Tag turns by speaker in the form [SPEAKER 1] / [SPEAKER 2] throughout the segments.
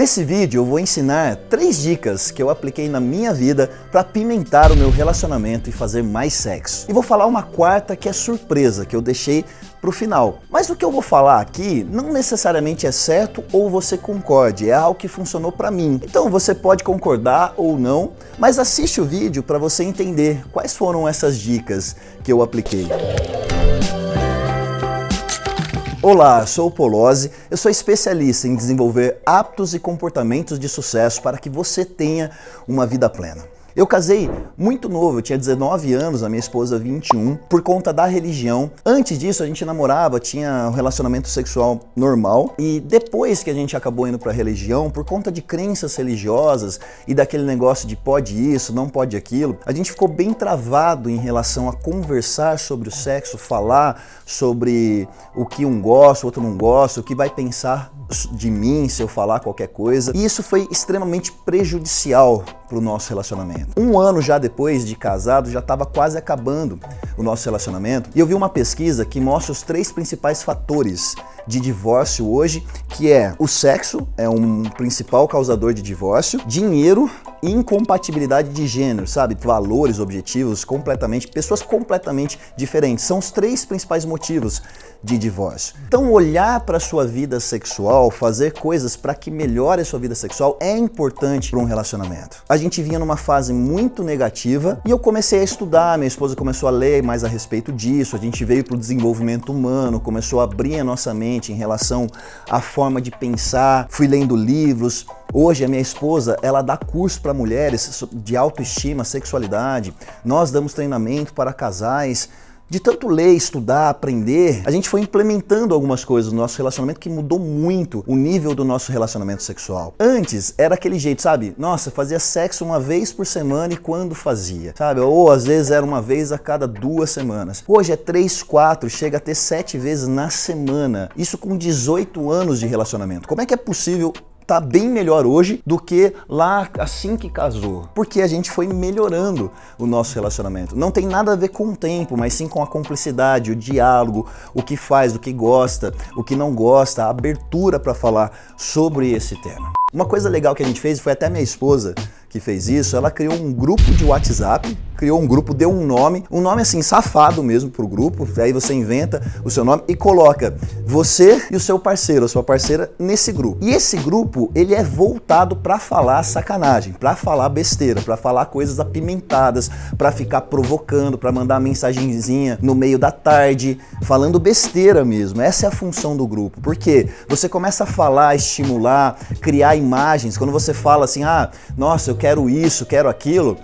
[SPEAKER 1] Nesse vídeo eu vou ensinar três dicas que eu apliquei na minha vida para pimentar o meu relacionamento e fazer mais sexo. E vou falar uma quarta que é surpresa, que eu deixei para o final. Mas o que eu vou falar aqui não necessariamente é certo ou você concorde, é algo que funcionou para mim. Então você pode concordar ou não, mas assiste o vídeo para você entender quais foram essas dicas que eu apliquei. Olá, sou o Polozzi, eu sou especialista em desenvolver hábitos e comportamentos de sucesso para que você tenha uma vida plena. Eu casei muito novo, eu tinha 19 anos, a minha esposa 21, por conta da religião. Antes disso a gente namorava, tinha um relacionamento sexual normal e depois que a gente acabou indo para a religião, por conta de crenças religiosas e daquele negócio de pode isso, não pode aquilo, a gente ficou bem travado em relação a conversar sobre o sexo, falar sobre o que um gosta, o outro não gosta, o que vai pensar de mim se eu falar qualquer coisa. E isso foi extremamente prejudicial para o nosso relacionamento. Um ano já depois de casado, já estava quase acabando o nosso relacionamento. E eu vi uma pesquisa que mostra os três principais fatores de divórcio hoje, que é o sexo, é um principal causador de divórcio, dinheiro incompatibilidade de gênero, sabe? Valores, objetivos completamente, pessoas completamente diferentes. São os três principais motivos de divórcio. Então olhar para sua vida sexual, fazer coisas para que melhore a sua vida sexual é importante para um relacionamento. A gente vinha numa fase muito negativa e eu comecei a estudar, minha esposa começou a ler mais a respeito disso, a gente veio para o desenvolvimento humano, começou a abrir a nossa mente em relação à forma de pensar, fui lendo livros, Hoje a minha esposa, ela dá curso para mulheres de autoestima, sexualidade. Nós damos treinamento para casais de tanto ler, estudar, aprender, a gente foi implementando algumas coisas no nosso relacionamento que mudou muito o nível do nosso relacionamento sexual. Antes era aquele jeito, sabe? Nossa, fazia sexo uma vez por semana e quando fazia, sabe? Ou às vezes era uma vez a cada duas semanas. Hoje é três, quatro, chega a ter sete vezes na semana. Isso com 18 anos de relacionamento. Como é que é possível tá bem melhor hoje do que lá assim que casou. Porque a gente foi melhorando o nosso relacionamento. Não tem nada a ver com o tempo, mas sim com a cumplicidade, o diálogo, o que faz, o que gosta, o que não gosta, a abertura para falar sobre esse tema. Uma coisa legal que a gente fez, foi até minha esposa que fez isso, ela criou um grupo de WhatsApp, criou um grupo, deu um nome, um nome assim, safado mesmo pro grupo, aí você inventa o seu nome e coloca você e o seu parceiro, a sua parceira, nesse grupo. E esse grupo, ele é voltado para falar sacanagem, para falar besteira, para falar coisas apimentadas, para ficar provocando, para mandar mensagenzinha no meio da tarde, falando besteira mesmo. Essa é a função do grupo, porque você começa a falar, estimular, criar imagens, quando você fala assim, ah, nossa, eu quero isso, quero aquilo,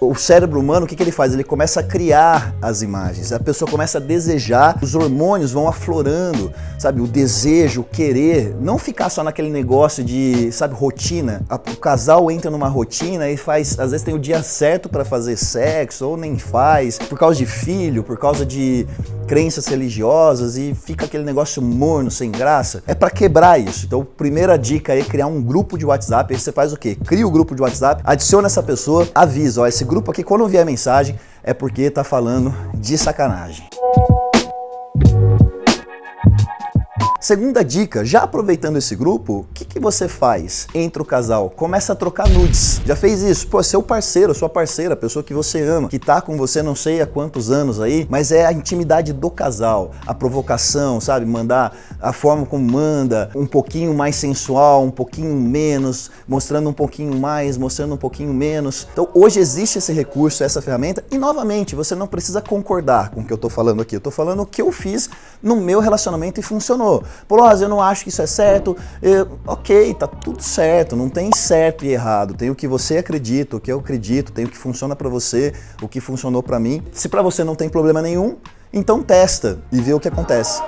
[SPEAKER 1] o, cérebro humano, o que, que ele faz? Ele começa a criar as imagens, a pessoa começa a desejar, os hormônios vão aflorando, sabe? O desejo, o querer, não ficar só naquele negócio de, sabe, rotina. O casal entra numa rotina e faz, às vezes tem o dia certo para fazer sexo, ou nem faz, por causa de filho, por causa de crenças religiosas e fica aquele negócio morno, sem graça. É para quebrar isso. Então, primeira dica é criar um grupo de WhatsApp. Aí você faz o quê? Cria o grupo de WhatsApp WhatsApp, adiciona essa pessoa, avisa, ó, esse grupo aqui quando vier mensagem é porque tá falando de sacanagem. Segunda dica, já aproveitando esse grupo, o que, que você faz entre o casal? Começa a trocar nudes. Já fez isso? Pô, seu parceiro, sua parceira, a pessoa que você ama, que tá com você não sei há quantos anos aí, mas é a intimidade do casal, a provocação, sabe? Mandar a forma como manda, um pouquinho mais sensual, um pouquinho menos, mostrando um pouquinho mais, mostrando um pouquinho menos. Então hoje existe esse recurso, essa ferramenta, e novamente, você não precisa concordar com o que eu tô falando aqui. Eu tô falando o que eu fiz no meu relacionamento e funcionou. Polosa, eu não acho que isso é certo. Eu, ok, tá tudo certo, não tem certo e errado. Tem o que você acredita, o que eu acredito, tem o que funciona para você, o que funcionou para mim. Se para você não tem problema nenhum, então testa e vê o que acontece.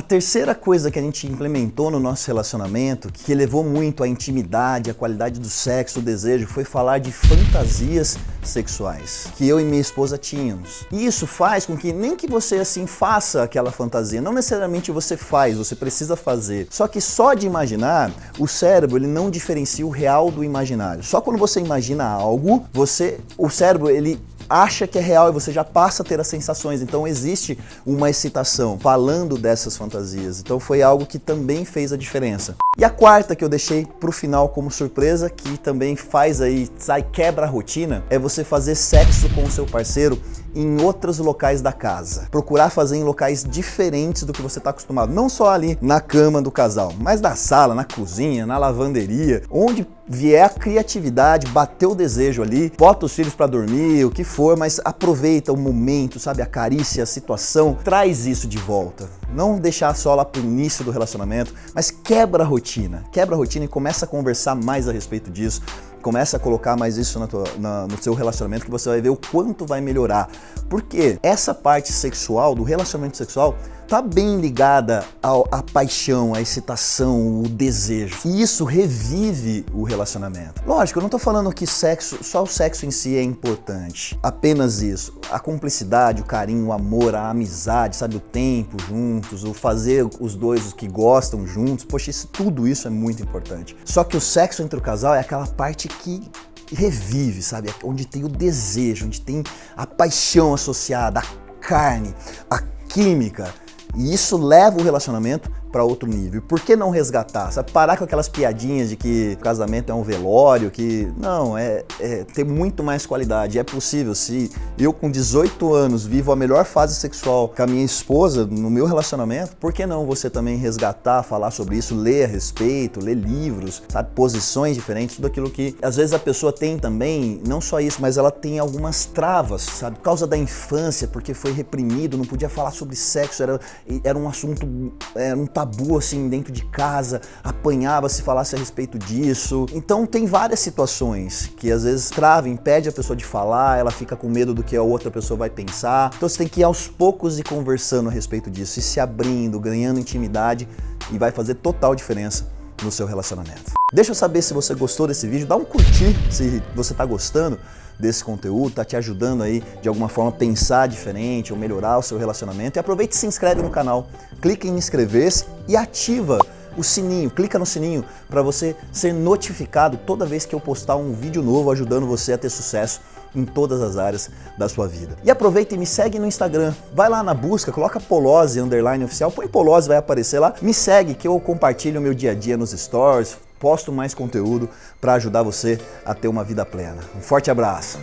[SPEAKER 1] A terceira coisa que a gente implementou no nosso relacionamento, que elevou muito a intimidade, a qualidade do sexo, o desejo, foi falar de fantasias sexuais que eu e minha esposa tínhamos. E isso faz com que nem que você assim faça aquela fantasia, não necessariamente você faz, você precisa fazer. Só que só de imaginar, o cérebro ele não diferencia o real do imaginário. Só quando você imagina algo, você, o cérebro ele acha que é real e você já passa a ter as sensações. Então existe uma excitação falando dessas fantasias. Então foi algo que também fez a diferença. E a quarta que eu deixei pro final como surpresa, que também faz aí, sai quebra a rotina, é você fazer sexo com o seu parceiro em outros locais da casa. Procurar fazer em locais diferentes do que você está acostumado. Não só ali na cama do casal, mas na sala, na cozinha, na lavanderia, onde vier a criatividade, bater o desejo ali, bota os filhos para dormir, o que for, mas aproveita o momento, sabe, a carícia, a situação, traz isso de volta. Não deixar só lá pro início do relacionamento, mas quebra a rotina, quebra a rotina e começa a conversar mais a respeito disso, começa a colocar mais isso tua, na, no seu relacionamento que você vai ver o quanto vai melhorar. Porque essa parte sexual, do relacionamento sexual, tá bem ligada à paixão, à excitação, o desejo. E isso revive o relacionamento. Lógico, eu não tô falando que sexo, só o sexo em si é importante. Apenas isso. A cumplicidade, o carinho, o amor, a amizade, sabe, o tempo juntos, o fazer os dois os que gostam juntos. Poxa, isso, tudo isso é muito importante. Só que o sexo entre o casal é aquela parte que revive, sabe? Onde tem o desejo, onde tem a paixão associada, a carne, a química. E isso leva o relacionamento para outro nível. Por que não resgatar? Sabe? Parar com aquelas piadinhas de que o casamento é um velório, que não, é, é ter muito mais qualidade. É possível. Se eu com 18 anos vivo a melhor fase sexual com a minha esposa no meu relacionamento, por que não você também resgatar, falar sobre isso, ler a respeito, ler livros, sabe? Posições diferentes, tudo aquilo que às vezes a pessoa tem também, não só isso, mas ela tem algumas travas, sabe? Por causa da infância, porque foi reprimido, não podia falar sobre sexo, era, era um assunto, era um tabu assim dentro de casa, apanhava se falasse a respeito disso. Então tem várias situações que às vezes trava, impede a pessoa de falar, ela fica com medo do que a outra pessoa vai pensar. Então você tem que ir aos poucos e conversando a respeito disso, e se abrindo, ganhando intimidade e vai fazer total diferença no seu relacionamento. Deixa eu saber se você gostou desse vídeo, dá um curtir se você está gostando desse conteúdo, tá te ajudando aí de alguma forma a pensar diferente ou melhorar o seu relacionamento. E aproveite e se inscreve no canal, clique em inscrever-se e ativa o sininho, clica no sininho para você ser notificado toda vez que eu postar um vídeo novo ajudando você a ter sucesso em todas as áreas da sua vida. E aproveita e me segue no Instagram. Vai lá na busca, coloca Polose underline oficial, põe Polose, vai aparecer lá. Me segue que eu compartilho o meu dia a dia nos stories, posto mais conteúdo para ajudar você a ter uma vida plena. Um forte abraço!